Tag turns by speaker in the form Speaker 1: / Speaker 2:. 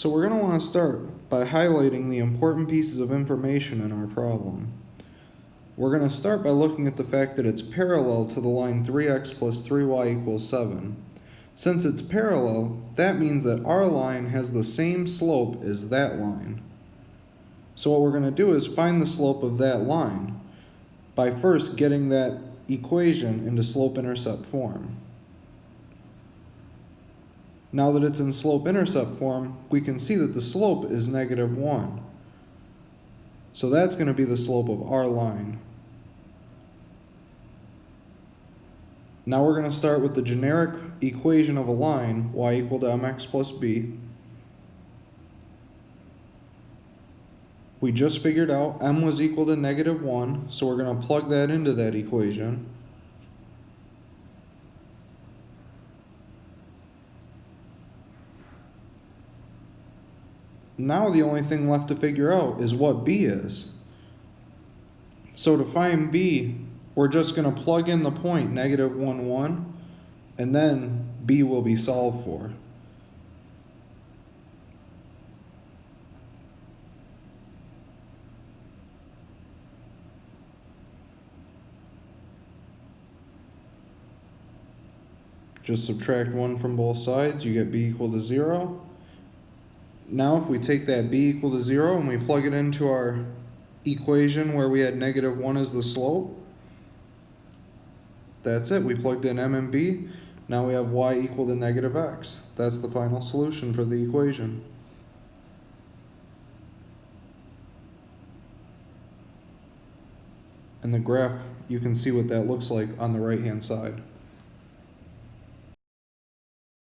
Speaker 1: So we're going to want to start by highlighting the important pieces of information in our problem. We're going to start by looking at the fact that it's parallel to the line 3x plus 3y equals 7. Since it's parallel, that means that our line has the same slope as that line. So what we're going to do is find the slope of that line by first getting that equation into slope-intercept form. Now that it's in slope-intercept form, we can see that the slope is negative 1. So that's going to be the slope of our line. Now we're going to start with the generic equation of a line, y equal to mx plus b. We just figured out m was equal to negative 1, so we're going to plug that into that equation. Now the only thing left to figure out is what b is. So to find b, we're just going to plug in the point negative 1, 1, and then b will be solved for. Just subtract 1 from both sides, you get b equal to 0. Now if we take that b equal to 0 and we plug it into our equation where we had negative 1 as the slope, that's it. We plugged in m and b. Now we have y equal to negative x. That's the final solution for the equation. And the graph, you can see what that looks like on the right hand side.